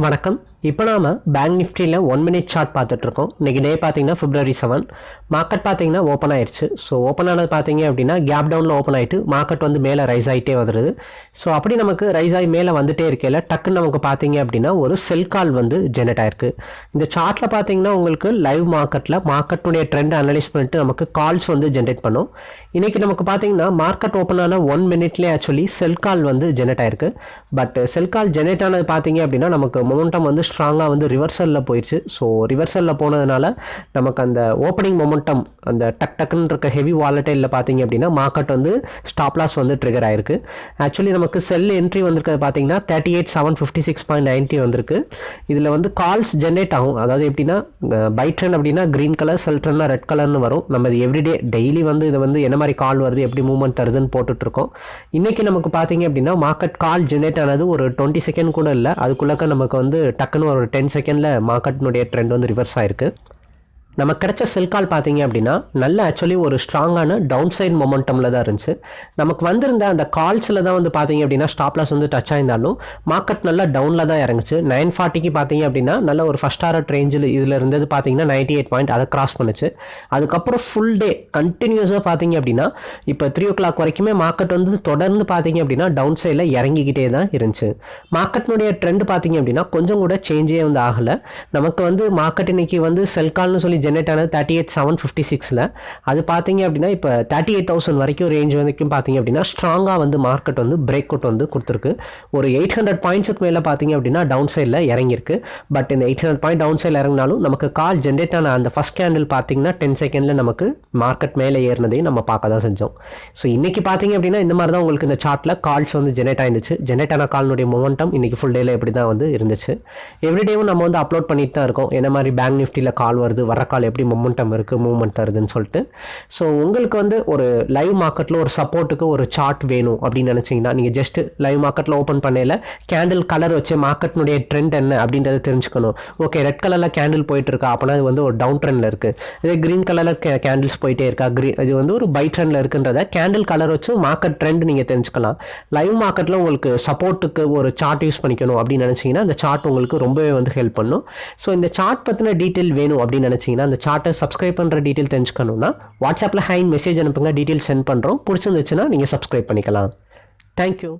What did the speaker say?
வணக்கம். இப்போ நாம் பேங்க் நிஃப்டியில் ஒன் மினிட் சார்ட் பார்த்துட்ருக்கோம். இன்றைக்கி டே பார்த்தீங்கன்னா ஃபிப்ரவரி செவன் மார்க்கெட் பார்த்தீங்கன்னா ஓப்பன் ஆயிடுச்சு ஸோ ஓப்பன் ஆனது பார்த்தீங்க அப்படின்னா கேப் டவுனில் ஓப்பன் ஆகிட்டு மார்க்கெட் வந்து மேலே ரைஸ் ஆகிட்டே வருது. ஸோ அப்படி நமக்கு ரைஸ் ஆகி மேலே வந்துட்டே இருக்கையில் டக்குன்னு நமக்கு பார்த்தீங்க அப்படின்னா ஒரு செல் கால் வந்து ஜெனரேட் ஆயிருக்கு. இந்த சார்ட்டில் பார்த்தீங்கன்னா உங்களுக்கு லைவ் மார்க்கெட்டில் மார்க்கெட்டுடைய ட்ரெண்ட் அனலைஸ் பண்ணிட்டு நமக்கு கால்ஸ் வந்து ஜென்ரேட் பண்ணும். இன்றைக்கி நமக்கு பார்த்தீங்கன்னா மார்க்கெட் ஓப்பன் ஆன ஒன் மினிட்லேயே ஆக்சுவலி செல் கால் வந்து ஜென்ரேட் ஆயிருக்கு. பட் செல் கால் ஜென்ரேட் ஆனது பார்த்தீங்க அப்படின்னா நமக்கு மொமெண்டம் வந்து ஸ்ட்ராங்காக வந்து ரிவர்சலில் போயிடுச்சு ஸோ ரிவர்சலில் போனதுனால நமக்கு அந்த ஓப்பனிங் மொமெண்டம் அந்த டக் டக்குன்னு இருக்க ஹெவி வாலட்டைலில் பார்த்தீங்க அப்படின்னா மார்க்கெட் வந்து ஸ்டாப் லாஸ் வந்து ட்ரிகர் ஆயிருக்கு. ஆக்சுவலி நமக்கு செல் என்ட்ரி வந்திருக்கிறது பார்த்தீங்கன்னா thirty eight seven fifty six point ninety வந்திருக்கு. இதில் வந்து கால்ஸ் ஜென்ரேட் ஆகும். அதாவது எப்படின்னா பை ட்ரெண்ட் அப்படின்னா க்ரீன் கலர் செல் ட்ரெண்ட்னா ரெட் கலர்னு வரும். நம்ம இது எவ்ரிடே டெய்லி வந்து இது வந்து என்ன மாதிரி கால் வருது எப்படி மூவ்மெண்ட் தருதுன்னு போட்டுட்ருக்கோம் இன்றைக்கி நமக்கு பார்த்தீங்க அப்படின்னா மார்க்கெட் கால் ஜென்ரேட் ஆனது ஒரு டுவெண்ட்டி செகண்ட் கூட இல்லை. அதுக்குள்ளக்க நமக்கு வந்து டக்குன்னு ஒரு டென் செகண்டில் மார்க்கெட்னுடைய ட்ரெண்ட் வந்து ரிவர்ஸ் ஆயிருக்கு. நமக்கு கிடைச்ச செல் கால் பார்த்தீங்க அப்படின்னா நல்ல ஆக்சுவலி ஒரு ஸ்ட்ராங்கான டவுன் சைட் மொமெண்டமில் தான் இருந்துச்சு. நமக்கு வந்திருந்த அந்த கால்ஸில் தான் வந்து பார்த்தீங்க அப்படின்னா ஸ்டாப்லாஸ் வந்து டச் ஆயிருந்தாலும் மார்க்கெட் நல்லா டவுனில் தான் இறங்குச்சு. நைன் ஃபார்ட்டிக்கு பார்த்தீங்க அப்படின்னா நல்ல ஒரு ஃபஸ்ட் ஆர்ட் ரேஞ்சில் இதில் இருந்தது பார்த்தீங்கன்னா நைன்டி எயிட் பாயிண்ட் அதை கிராஸ் பண்ணுச்சு. அதுக்கப்புறம் ஃபுல் டே கண்டினியூஸாக பார்த்தீங்க அப்படின்னா இப்போ த்ரீ ஓ கிளாக் வரைக்குமே மார்க்கெட் வந்து தொடர்ந்து பார்த்தீங்க அப்படின்னா டவுன் சைடில் இறங்கிக்கிட்டே தான் இருந்துச்சு. மார்க்கெட்னுடைய ட்ரெண்ட் பார்த்தீங்க அப்படின்னா கொஞ்சம் கூட சேஞ்சே வந்து ஆகலை. நமக்கு வந்து மார்க்கெட் இன்னைக்கு வந்து செல்கால்னு சொல்லி ஜென்ரேட் ஆனது தேர்ட்டி எயிட் செவன் ஃபிஃப்டி சிக்ஸில் அது பார்த்தீங்க அப்படின்னா இப்போ தேர்ட்டி எயிட் தௌசண்ட் வரைக்கும் ரேஞ்ச் வரைக்கும் பார்த்தீங்க அப்படின்னா ஸ்ட்ராங்காக வந்து மார்க்கெட் வந்து பிரேக் அவுட் வந்து கொடுத்துருக்கு. ஒரு எயிட் ஹண்ட்ரட் பாயிண்ட்ஸுக்கு மேலே பார்த்தீங்க அப்படின்னா டவுன் சைடில் இறங்கியிருக்கு. பட் இந்த எயிட் ஹண்ட்ரட் பாயிண்ட் டவுன் சைடில் இறங்கினாலும் நமக்கு கால் ஜென்ரேட் ஆன அந்த ஃபஸ்ட் கேண்டில் பார்த்தீங்கன்னா டென் செகண்டில் நமக்கு மார்க்கெட் மேலே ஏறினதையும் நம்ம பார்க்க தான் செஞ்சோம். ஸோ இன்றைக்கி பார்த்தீங்க அப்படின்னா இந்த மாதிரி தான் உங்களுக்கு இந்த சார்ட்டில் கால்ஸ் வந்து ஜென்ரேட் ஆயிருந்துச்சு. ஜென்ரேட் ஆன கால்னுடைய மொமெண்டம் இன்றைக்கி ஃபுல் டேயில் எப்படி தான் வந்து இருந்துச்சு. எவ்ரிடேவும் நம்ம வந்து அப்லோட் பண்ணிட்டு தான் இருக்கோம். என்ன மாதிரி பேங்க் நிஃப்டியில் கால் வருது வர கால் எப்படி மொமெண்டம் இருக்குது மூவ்மெண்ட் தருதுன்னு சொல்லிட்டு. ஸோ உங்களுக்கு வந்து ஒரு லைவ் மார்க்கெட்டில் ஒரு சப்போர்ட்டுக்கு ஒரு சார்ட் வேணும் அப்படின்னு நினச்சிங்கன்னா நீங்கள் ஜஸ்ட் லைவ் மார்க்கெட்டில் ஓப்பன் பண்ணையில் கேண்டில் கலர் வச்சு மார்க்கெட்னுடைய ட்ரெண்ட் என்ன அப்படின்றத தெரிஞ்சுக்கணும். ஓகே ரெட் கலரில் கேண்டில் போயிட்டு இருக்கா அப்போனா அது வந்து ஒரு டவுன் ட்ரெண்டில் இருக்குது இதே க்ரீன் கலரில் கேண்டில்ஸ் போயிட்டே இருக்கா க்ரீன் இது வந்து ஒரு பை ட்ரெண்டில் இருக்குன்றத கேண்டில் கலர் வச்சு மார்க்கெட் ட்ரெண்ட் நீங்கள் தெரிஞ்சுக்கலாம். லைவ் மார்க்கெட்டில் உங்களுக்கு சப்போர்ட்டுக்கு ஒரு சார்ட் யூஸ் பண்ணிக்கணும் அப்படின்னு நினச்சிங்கன்னா அந்த சார்ட் உங்களுக்கு ரொம்பவே வந்து ஹெல்ப் பண்ணும். ஸோ இந்த சார்ட் பற்றின டீட்டெயில் வேணும் அப்படின்னு நினச்சிங்கன்னா அந்த சார்ட்டை சப்ஸ்கிரைப் பண்ணுற டீட்டெயில் தெரிஞ்சுக்கணும்னா வாட்ஸ்அப்பில் ஹேண்ட் மெசேஜ் அனுப்புங்க டீட்டெயில் சென்ட் பண்ணுறோம் பிடிச்சிருந்துச்சுன்னா நீங்கள் சப்ஸ்கிரைப் பண்ணிக்கலாம். தேங்க்யூ